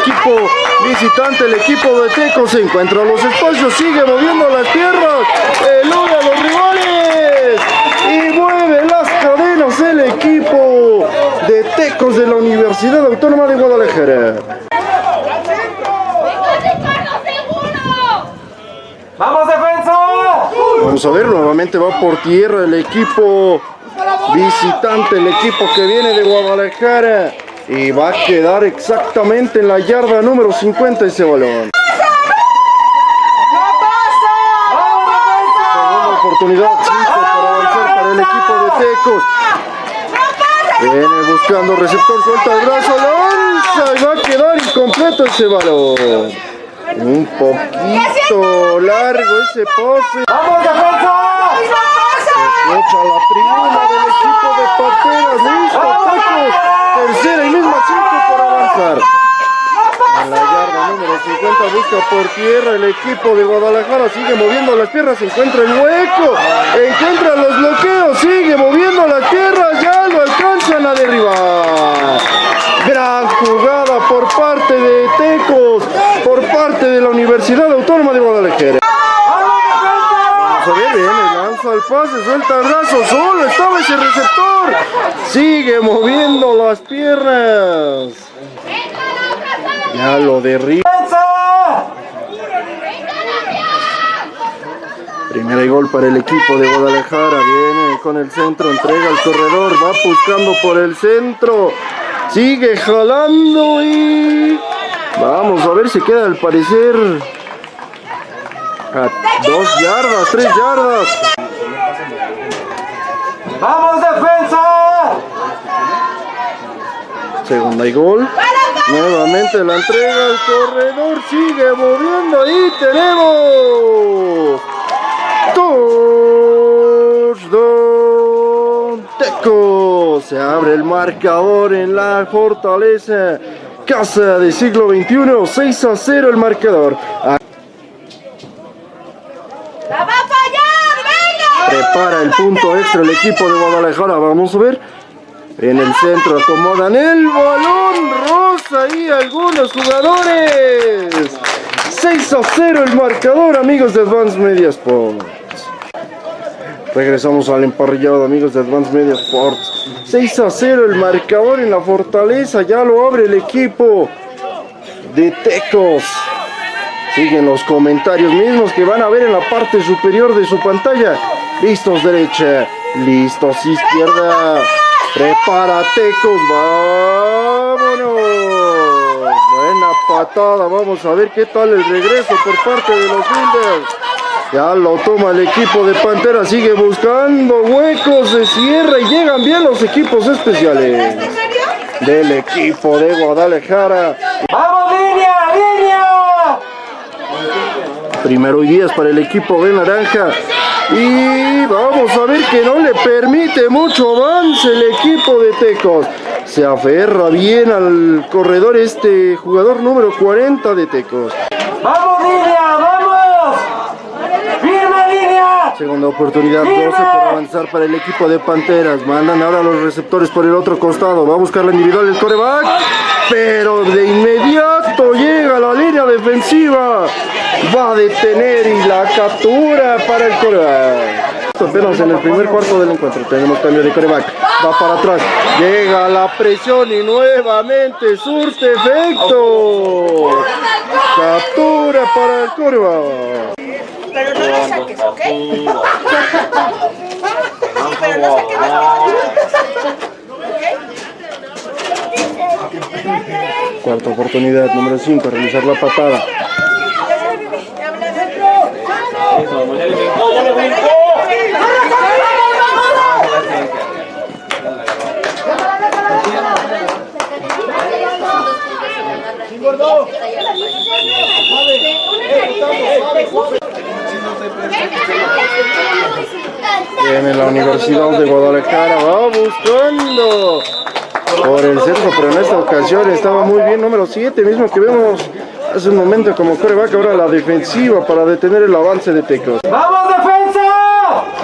equipo visitante. El equipo de Teco se encuentra a los espacios, sigue moviendo las tierras, elude a los rivales y mueve las cadenas el equipo de Tecos de la Universidad Autónoma de Guadalajara. ¡Vamos, defensa! Vamos a ver, nuevamente va por tierra el equipo visitante, el equipo que viene de Guadalajara. Y va a quedar exactamente en la yarda número 50 ese balón. ¡No pasa! Segunda oportunidad para avanzar para el equipo de Tecos. Viene buscando receptor, suelta el brazo, lanza y va a quedar incompleto ese balón. Un poquito largo ese pase. ¡Vamos, defensa! ¡No Echa la tribuna del equipo de Pateras, listo, Tecos. Tercera y misma cinco por avanzar. En la yarda número 50 busca por tierra el equipo de Guadalajara, sigue moviendo las piernas, encuentra el hueco, encuentra los bloqueos, sigue moviendo las piernas, ya lo alcanzan a derribar. Gran jugada por parte de Tecos, por parte de la Universidad Autónoma de Guadalajara. Vamos a ver, viene, lanza el pase, suelta el brazo, solo estaba ese receptor. Sigue moviendo las piernas. Ya lo derriba. Primera y gol para el equipo de Guadalajara. Viene con el centro, entrega al corredor, va buscando por el centro. Sigue jalando y... Vamos a ver si queda al parecer... A dos yardas, tres yardas. ¡Vamos, defensa! Segunda y gol. Nuevamente la entrega al corredor. Sigue moviendo. Ahí tenemos. Touchdown Teco. Se abre el marcador en la fortaleza. Casa de siglo XXI. 6 a 0 el marcador. ¡La va a fallar! ¡Venga! Prepara el punto extra el equipo de Guadalajara. Vamos a ver. En el centro acomodan el balón rosa y algunos jugadores. 6 a 0 el marcador, amigos de Advance Media Sports. Regresamos al emparrillado, amigos de Advance Media Sports. 6 a 0 el marcador en la fortaleza. Ya lo abre el equipo de Tecos. Siguen los comentarios mismos que van a ver en la parte superior de su pantalla. Listos derecha, listos izquierda. Prepara Tecos, vámonos. Buena patada, vamos a ver qué tal el regreso por parte de los Builders. Ya lo toma el equipo de Pantera, sigue buscando huecos de cierre y llegan bien los equipos especiales del equipo de Guadalajara. ¡Vamos, línea, línea! Primero y 10 para el equipo de Naranja. Y vamos a ver que no le permite mucho avance el equipo de Tecos. Se aferra bien al corredor este jugador número 40 de Tecos. ¡Vamos, línea! ¡Vamos! ¡Firme, línea! Segunda oportunidad, 12 por avanzar para el equipo de Panteras. Mandan ahora los receptores por el otro costado. Va a buscar la individual el coreback. Pero de inmediato llega la línea defensiva. Va a detener y la captura para el coreback. Apenas en el primer cuarto del encuentro tenemos cambio de coreback. Va para atrás. Llega la presión y nuevamente surte efecto. Captura para el coreback. Pero no lo saques, ¿ok? Sí, pero no saques ¿Ok? Cuarta oportunidad, número 5, realizar la patada. Viene la Universidad de Guadalajara, va buscando por el centro, pero en esta ocasión estaba muy bien, número 7, mismo que vemos hace un momento como coreback, ahora la defensiva para detener el avance de Tecos. ¡Vamos, defensa!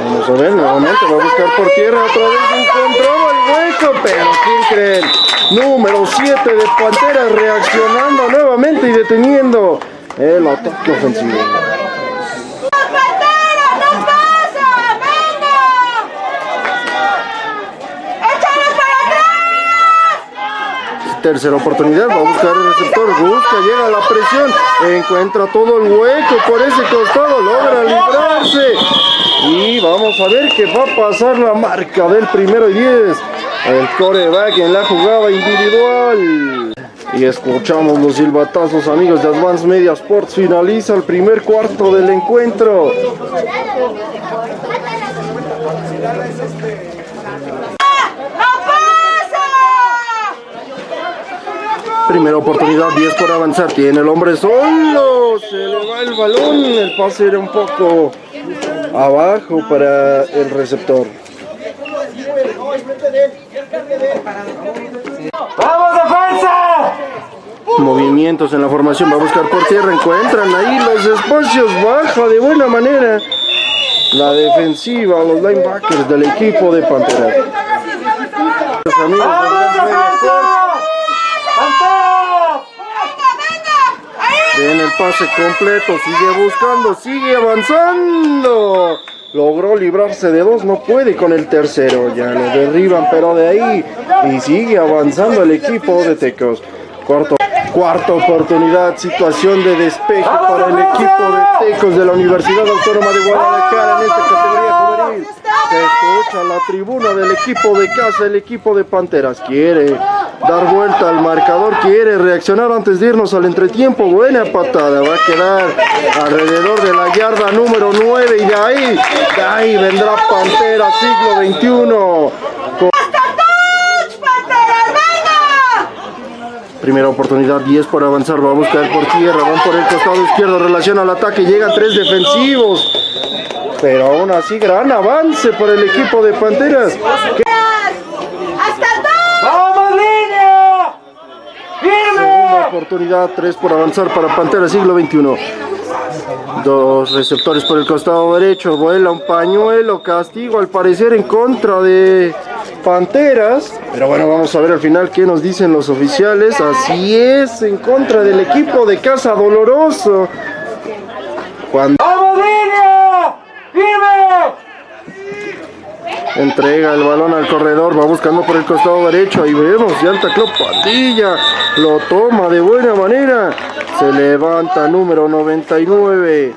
Vamos a ver, nuevamente va a buscar por tierra, otra vez encontraba el hueco, pero ¿quién creen? Número 7 de Panteras reaccionando nuevamente y deteniendo el ataque ofensivo. ¡Pantera, no pasa! ¡Venga! ¡Échale para atrás! Tercera oportunidad, va a buscar el receptor, busca, llega la presión, encuentra todo el hueco por ese costado, logra librarse. Y vamos a ver que va a pasar la marca del primero y 10. El coreback en la jugada individual. Y escuchamos los silbatazos amigos de Advance Media Sports. Finaliza el primer cuarto del encuentro. ¡No pasa! Primera oportunidad, 10 por avanzar. Tiene el hombre solo. Se le va el balón. El pase era un poco abajo para el receptor. ¡Vamos, defensa! Movimientos en la formación. Va a buscar por tierra. Encuentran ahí los espacios. Baja de buena manera. La defensiva, los linebackers del equipo de Pantera. Los amigos de ¡Vamos, Advance Media Sports. defensa! ¡Pantera! ¡Venga, Tiene el pase completo, sigue buscando, sigue avanzando. Logró librarse de dos, no puede con el tercero. Ya lo derriban, pero de ahí. Y sigue avanzando el equipo de Tecos. Cuarto, cuarta oportunidad, situación de despeje para el equipo de Tecos de la Universidad Autónoma de Guadalajara en esta categoría. Se escucha la tribuna del equipo de casa, el equipo de Panteras. Quiere dar vuelta al marcador, quiere reaccionar antes de irnos al entretiempo. Buena patada, va a quedar alrededor de la yarda número 9 y de ahí, de ahí vendrá Pantera siglo XXI. ¡Hasta touch, Panteras! ¡Venga! Primera oportunidad, 10 por avanzar, va a buscar por tierra, van por el costado izquierdo, relación al ataque, llegan tres defensivos. Pero aún así, gran avance por el equipo de Panteras. que- ¡Hasta touch! ¡Vamos, línea! Segunda ¡Firme! oportunidad, 3 por avanzar para Panteras siglo XXI. Dos receptores por el costado derecho, vuela un pañuelo, castigo al parecer en contra de Panteras. Pero bueno, vamos a ver al final qué nos dicen los oficiales. Así es, en contra del equipo de Casa Doloroso. Cuando ¡Vamos. Entrega el balón al corredor, va buscando por el costado derecho. Ahí vemos, ya el tacló Pandilla. Lo toma de buena manera. Se levanta número 99.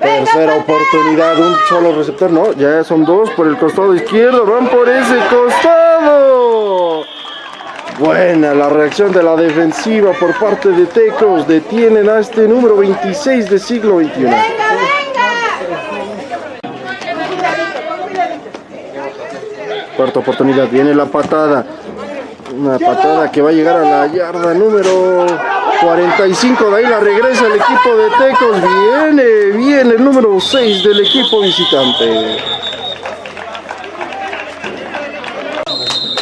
Tercera oportunidad, un solo receptor. No, ya son dos por el costado izquierdo. Van por ese costado. Buena la reacción de la defensiva por parte de Tecos. Detienen a este número 26 de siglo XXI. ¡Venga, venga! Cuarta oportunidad, viene la patada. Una patada que va a llegar a la yarda número 45 de ahí la regresa el equipo de Tecos. Viene, viene el número 6 del equipo visitante.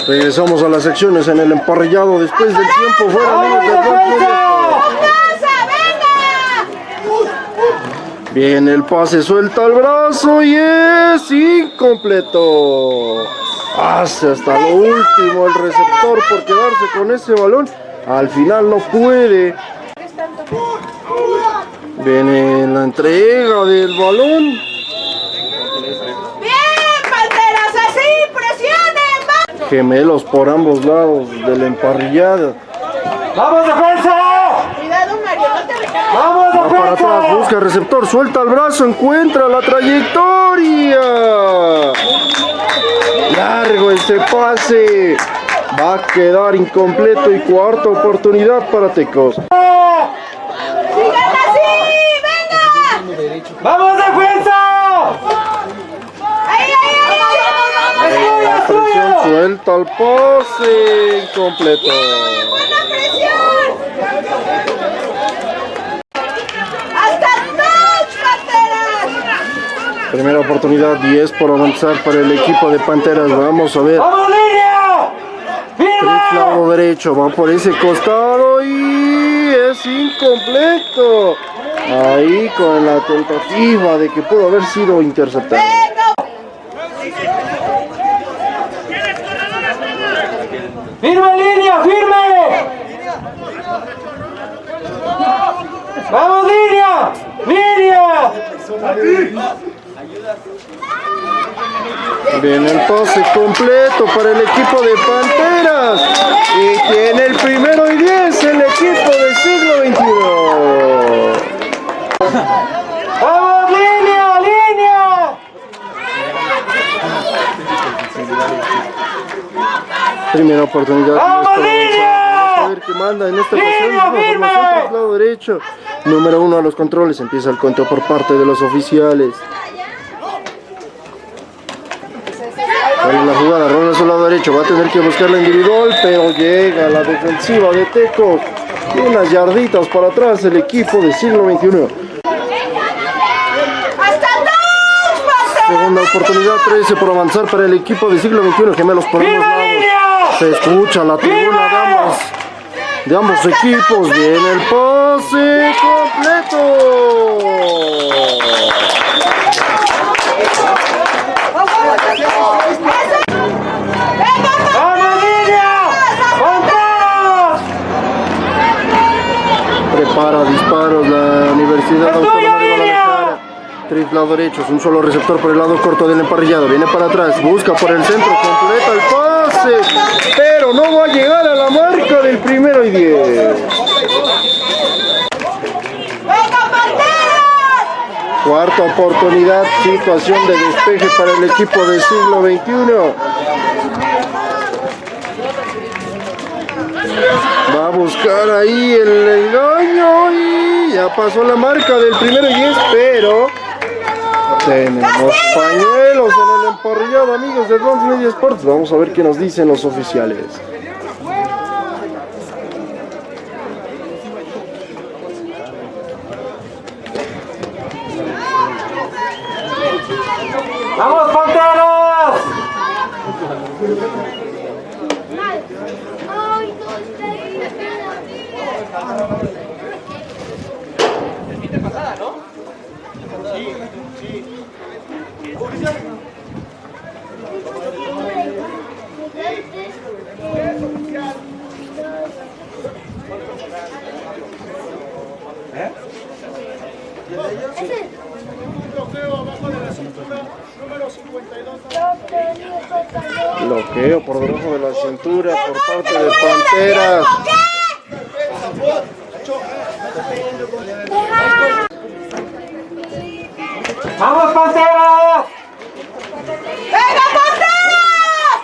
Regresamos a las secciones en el emparrillado después del tiempo fuera ¡Vamos, amigos de Bronx Media Sports. ¡Casa, venga! Viene el pase, suelta el brazo y es incompleto. Hace hasta lo último el receptor por quedarse con ese balón. Al final no puede. Viene la entrega del balón. ¡Bien, Panteras! ¡Así! ¡Presionen! ¡Va! Gemelos por ambos lados de la emparrillada. ¡Vamos, defensa! Cuidado, Mario, no te recargues. ¡Vamos, Va para atrás, defensa! busca receptor, suelta el brazo, encuentra la trayectoria. Largo ese pase. Va a quedar incompleto y cuarta oportunidad para Tecos. ¡Sigan así! ¡Venga! ¡Vamos, defensa! ¡Ahí, ahí, ahí! ¡Vamos, vamos, vamos! La presión suelta el pase incompleto. ¡Buena presión! ¡Hasta touch, Panteras! Primera oportunidad, 10 por avanzar para el equipo de Panteras. Vamos a ver. ¡Vamos, lado derecho, va por ese costado y es incompleto. Ahí con la tentativa de que pudo haber sido interceptado. ¡Venga! ¡Firme, línea! ¡Firme! ¡Vamos, línea! ¡Línea! Viene el pase completo para el equipo de Panteras. Y tiene el primero y 10 el equipo del siglo XXI. ¡Vamos, línea! ¡Línea! Primera oportunidad. ¡Vamos, a ver qué manda en esta ocasión. Lado derecho. Número uno a los controles. Empieza el cuento por parte de los oficiales. Sale la jugada, rola a su lado derecho. Va a tener que buscar la individual, pero llega la defensiva de Tecos. Unas yarditas para atrás el equipo del siglo XXI. ¡Hasta touch, Panteras! Segunda oportunidad, 13 por avanzar para el equipo del siglo XXI. Gemelos por ambos ¡Firme, lados. Se escucha la tribuna de ambos, de ambos equipos. Viene el pase completo. ¡Venga, ¡Vamos, línea! ¡Contados! Prepara disparos la Universidad ¡Es tuyo, Autónoma de. Lado derecho, es un solo receptor por el lado corto del emparrillado. Viene para atrás, busca por el centro, completa el pase. Pero no va a llegar a la marca del primero y 10. ¡Venga, Panteras! Cuarta oportunidad, situación de despeje para el equipo del siglo XXI. Va a buscar ahí el engaño y ya pasó la marca del primero y 10, pero tenemos pañuelos en el emparrillado, amigos de Bronx Media Sports. Vamos a ver qué nos dicen los oficiales. ¡Vamos, Panteras! Bloqueo por por parte de Panteras. ¡Vamos, Panteras! ¡Venga, Panteras!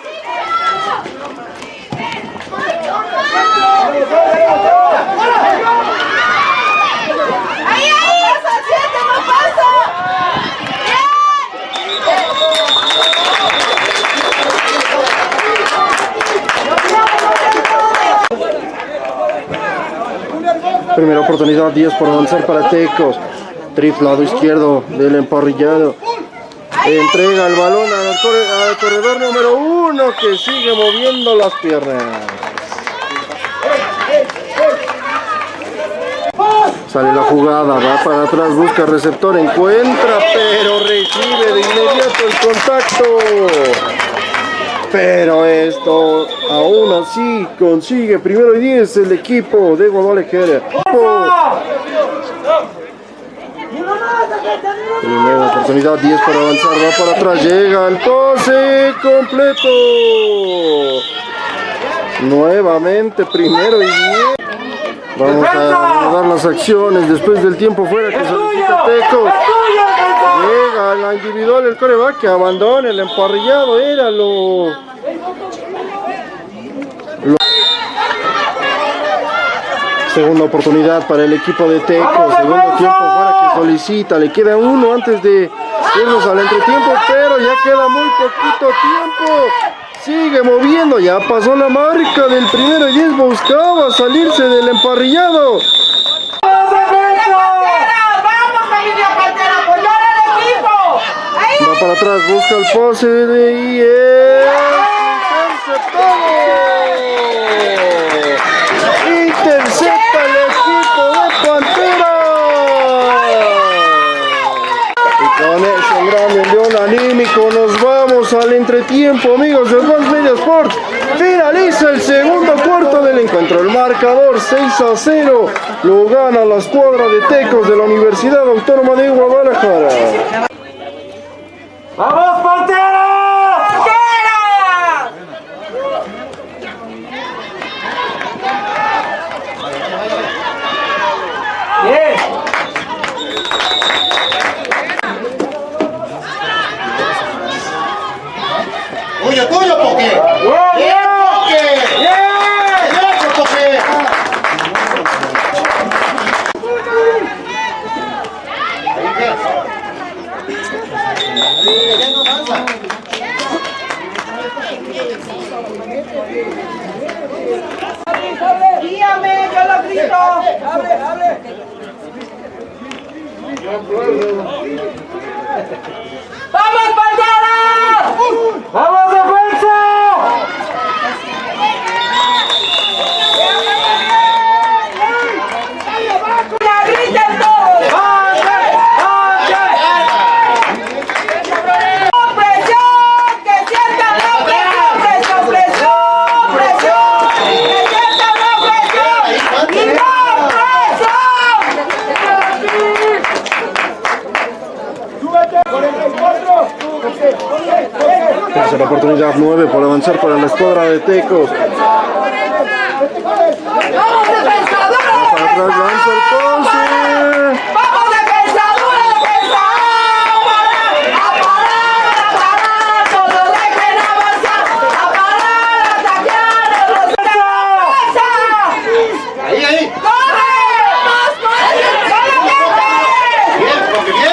¡Ahí, ahí! ¡Eso, siete, no pasa! ¡Bien! Primera oportunidad, 10 por avanzar para Tecos. Trif, lado izquierdo del emparrillado. Entrega el balón al, al corredor número uno que sigue moviendo las piernas. Sale la jugada, va para atrás, busca receptor, encuentra, pero recibe de inmediato el contacto. Pero esto, aún así, consigue primero y 10 el equipo de Guadalajara. Primera oportunidad, 10 para avanzar, va para atrás, llega el pase completo. Nuevamente, primero y 10. Vamos a dar las acciones después del tiempo fuera que solicita Tecos. Llega la individual el coreback que abandona el emparrillado, era lo... lo- Segunda oportunidad para el equipo de Tecos, segundo tiempo fuera que solicita, le queda uno antes de irnos al entretiempo, pero ya queda muy poquito tiempo. Sigue moviendo, ya pasó la marca del primero y 10, buscaba salirse del emparrillado. ¡Vamos, familia Pantera! ¡Apoyar al equipo! ¡Ahí! Va para atrás, busca el pase y es interceptado. Intercepta el equipo de Pantera. Y con ese gran envión anímico nos vamos al entretiempo, amigos de Advance Media Sports. Finaliza el segundo cuarto del encuentro. El marcador 6 a 0 lo gana la escuadra de Tecos de la Universidad Autónoma de Guadalajara. ¡Vamos, Pantera! ¡Pantera! Bien. Tuyo, tuyo, Poké. Bien, bien. ¡Abre, abre! ¡Vamos, Pantera! ¡Vamos, defensa! ¡La griten todos! ¡Presión! ¡Que sientan la presión! ¡Presión, presión! ¡Presión! ¡Que sientan la presión! ¡Y la presión! Tercera oportunidad, 9 por avanzar para la escuadra de Tecos. ¡Vamos, defensa! lanza el pase. ¡Vamos, defensa! ¡Dura defensa! ¡A parar! ¡A parar! ¡Todos dejen avanzar! ¡A parar! ¡A atacar! ¡A los defensa! Ahí, ahí. ¡Corre! ¡Más, más! ¡Corre! Bien, Poké, bien.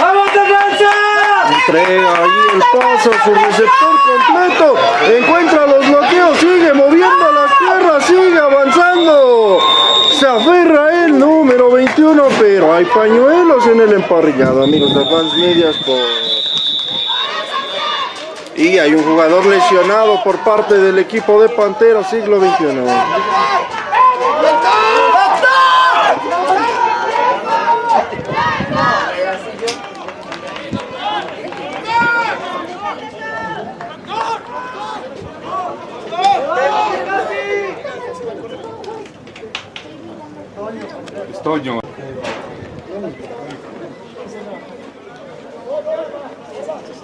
¡Vamos, defensa! Entrega ahí el paso a su receptor completo. Encuentra los bloqueos, sigue moviendo las tierras, sigue avanzando. Se aferra el número 21, pero hay pañuelos en el emparrillado, amigos Media Sports. Y hay un jugador lesionado por parte del equipo de Pantera siglo XXI.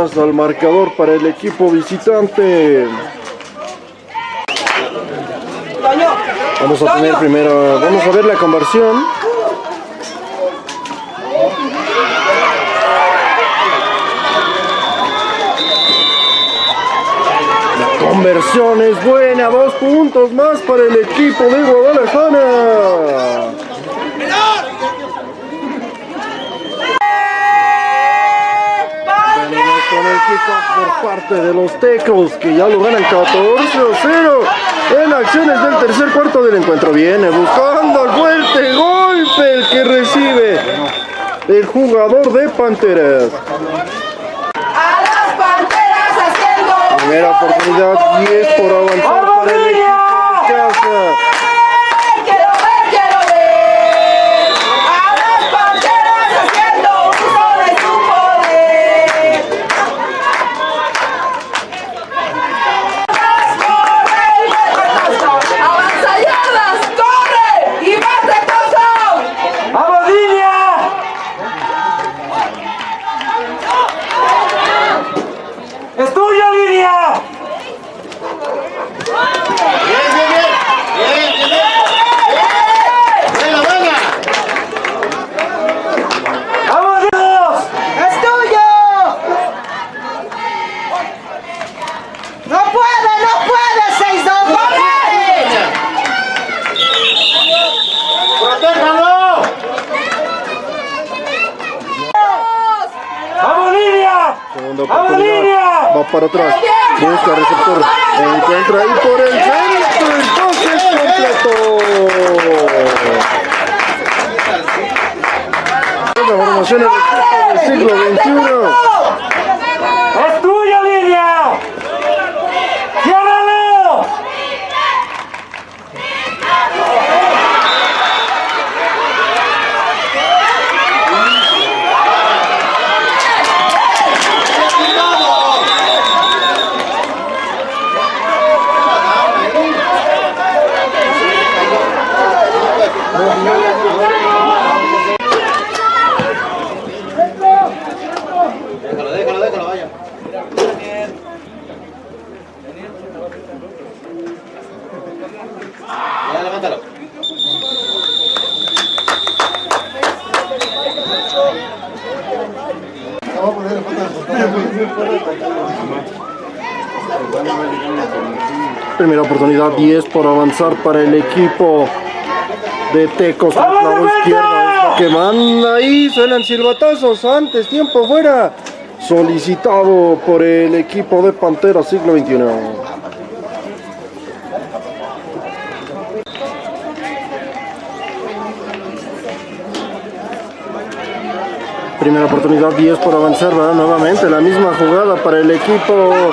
al marcador para el equipo visitante. Vamos a tener primero, vamos a ver la conversión. La conversión es buena, dos puntos más para el equipo de Guadalajara. Venimos con el kickoff por parte de los Tecos que ya lo ganan 14 a 0 en acciones del tercer cuarto del encuentro. Viene buscando el fuerte golpe el que recibe el jugador de Panteras. A las panteras haciendo. Primera oportunidad 10 por avanzar para el equipo 10 por avanzar para el equipo de Tecos. Es lo que manda ahí. Suenan silbatazos antes. Tiempo fuera. Solicitado por el equipo de Pantera siglo XXI. Primera oportunidad 10 por avanzar, ¿verdad? Nuevamente la misma jugada para el equipo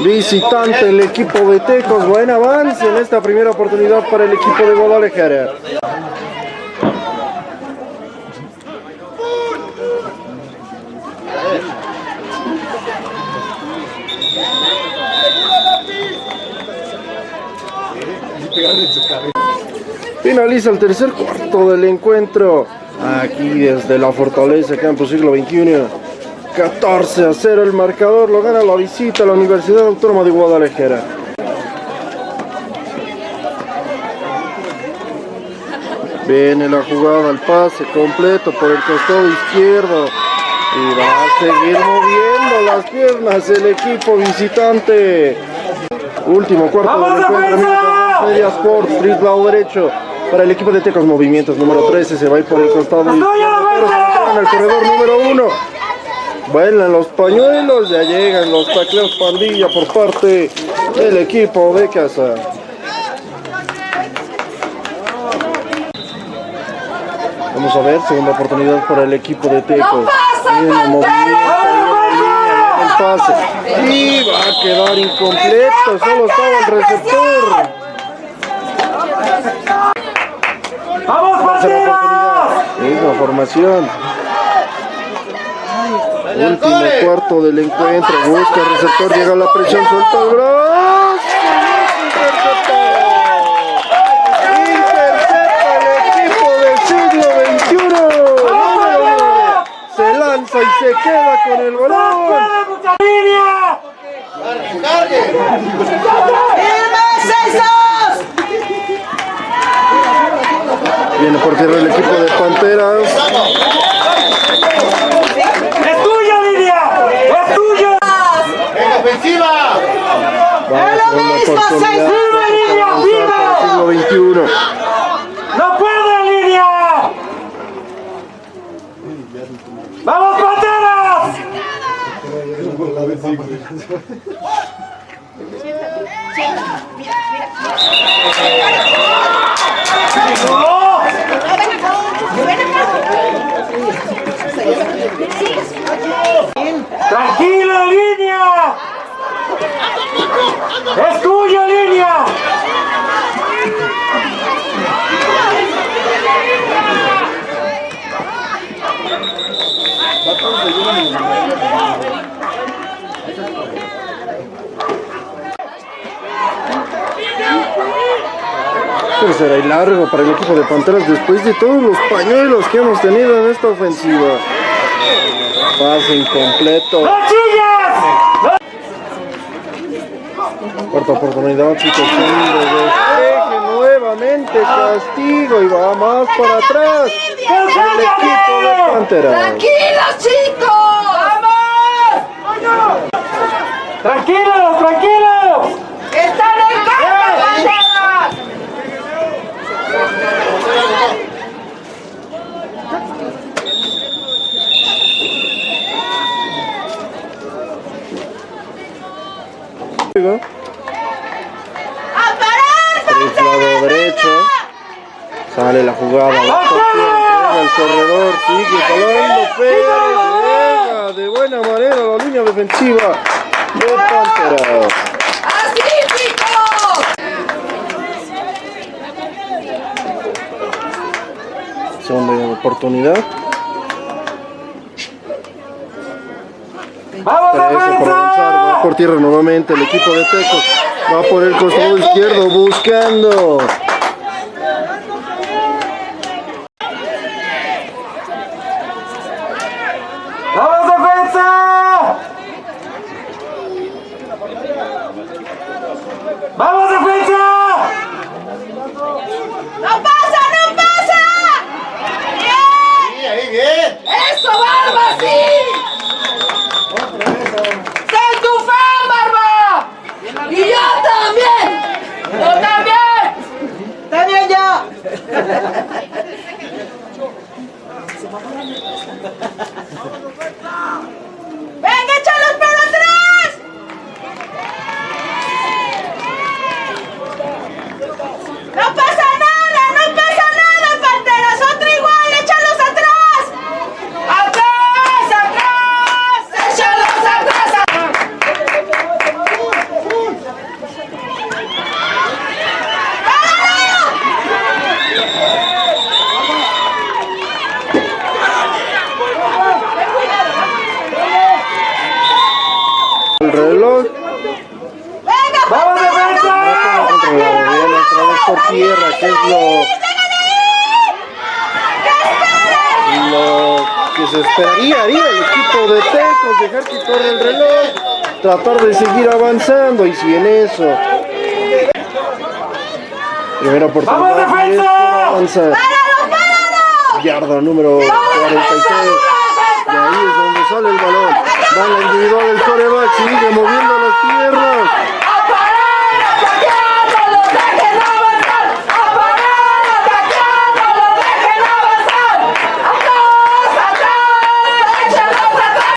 visitante, el equipo de Tecos. Buen avance en esta primera oportunidad para el equipo de Guadalajara. Finaliza el tercer cuarto del encuentro. Aquí desde la Fortaleza Campus Siglo XXI. 14 a 0 el marcador. Lo gana la visita a la Universidad Autónoma de Guadalajara. Viene la jugada, el pase completo por el costado izquierdo. Y va a seguir moviendo las piernas el equipo visitante. Último cuarto ¡Vamos, del encuentro. Media Sport, Street lado derecho. Para el equipo de Tecos Movimientos número 13 se va a ir por el costado ¡Es tuyo, izquierdo, pero se en el corredor número 1. Vuelan los pañuelos, ya llegan los tacleos pandilla por parte del equipo de casa. Vamos a ver, segunda oportunidad para el equipo de movimiento, el pase. Y va a quedar incompleto, solo estaba el receptor. ¡Vamos, oportunidad. Misma formación. Último cuarto del encuentro. Busca el receptor, llega la presión, suelta el brazo. Intercepta el equipo del siglo XXI. Se lanza y se queda con el balón. Cargue, cargue. ¡Firme, 6-2! Viene por tierra el equipo de Panteras. ¡Es tuyo, línea! ¡Es tuyo! Venga, ofensiva. Es lo mismo, seis, el siglo XXI. ¡No puede, línea! ¡Vamos, Panteras! ¡Tranquilo, línea! ¡Es tuyo, línea! Tercera y largo para el equipo de Panteras después de todos los pañuelos que hemos tenido en esta ofensiva. Pase incompleto. ¡No Cuarta oportunidad, situación de despeje nuevamente, castigo y va más para atrás. El equipo de Panteras. ¡Tranquilos, chicos! ¡Vamos! ¡Tranquilos, tranquilos! ¡Están en casa, banderas! ¡A parar, Por el lado derecho. Sale la jugada. El corredor sigue. Llega de buena manera la línea defensiva de Panteras. ¡Así, chicos! Segunda oportunidad. ¡Vamos, va por tierra nuevamente el equipo de Tecos. Va por el costado izquierdo buscando. Amen. Tratar de seguir avanzando y si en eso. Primera oportunidad. ¡Vamos, defensa! y es por avanzar. ¡Páralo, páralo! Yarda número 46. Y ahí es donde sale el balón. Va la individual del coreback, sigue moviendo las piernas. ¡A parar! ¡Ataqueando! ¡Los dejen avanzar! ¡A parar! ¡Ataqueando! ¡Los dejen avanzar! ¡Atrás! ¡Atrás! ¡Échalos atrás!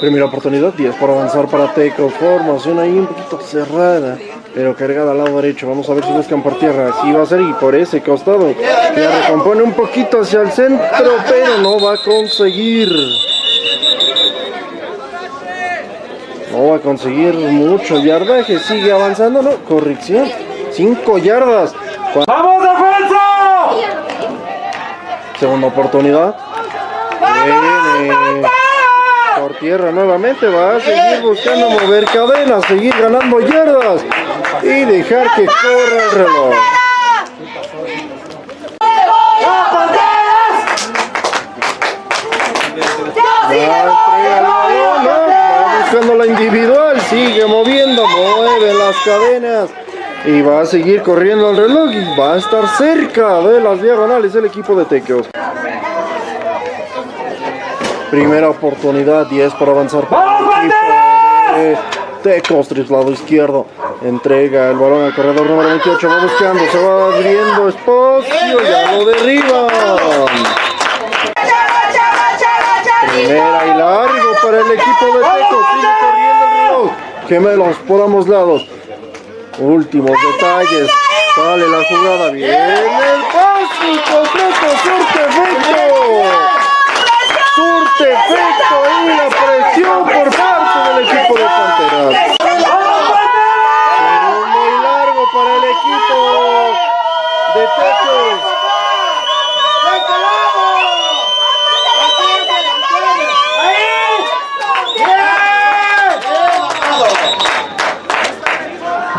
Primera oportunidad, 10 por avanzar para Teco. Formación ahí un poquito cerrada, pero cargada al lado derecho. Vamos a ver si buscan por tierra. Sí va a ser y por ese costado. Que recompone un poquito hacia el centro, pero no va a conseguir. No va a conseguir mucho yardaje. Sigue avanzando, ¿no? Corrección. 5 yardas. ¡Vamos, defensa! Segunda oportunidad. Viene por tierra nuevamente, va a seguir buscando mover cadenas, seguir ganando yardas y dejar que corra el reloj. Va, buscando la individual, sigue moviendo, mueve las cadenas y va a seguir corriendo el reloj y va a estar cerca de las diagonales el equipo de Tecos. Primera oportunidad, 10 para avanzar. de Tecos, tras lado izquierdo. Entrega el balón al corredor número 28, va buscando, se va abriendo espacio, ya lo derriban. Primera y largo para el equipo de Tecos. Sigue corriendo el reloj. Gemelos por ambos lados. Últimos detalles. Sale la jugada. Viene el paso completo. Surte Surte efecto y la presión por parte del equipo de Panteras. Segundo y largo para el equipo de Tecos.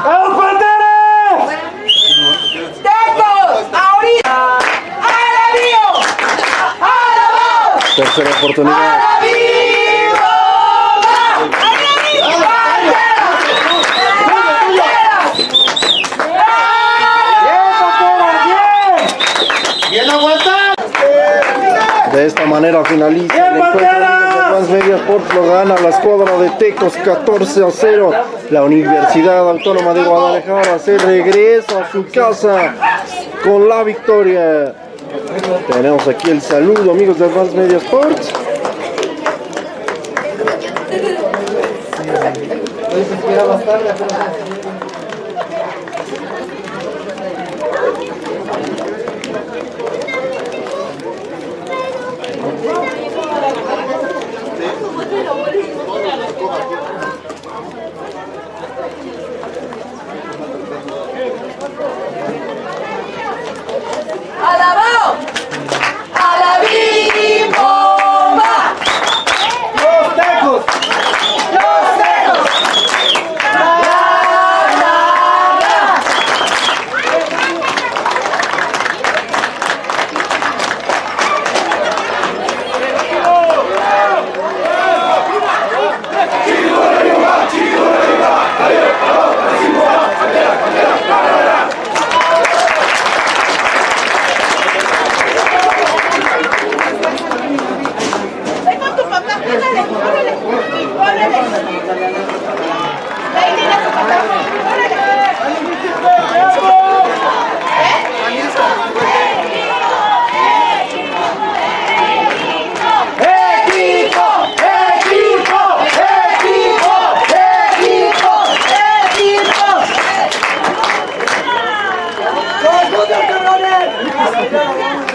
¡Vamos, Panteras! ¡Tecos! ¡Ahorita! ¡Alabío! ¡Alabao! Tercera oportunidad. ¡Alabío! ¡Bien, Panteras, bien! ¡Bien aguanta! De esta manera finaliza ¡Bien, el encuentro de Transmedia Sport lo gana la escuadra de Tecos 14 a 0. La Universidad Autónoma de Guadalajara se regresa a su casa con la victoria. Tenemos aquí el saludo amigos de Transmedia Sports. ¡Alabao! Hãy subscribe cho kênh Ghiền Mì Gõ Để không bỏ lỡ những video hấp dẫn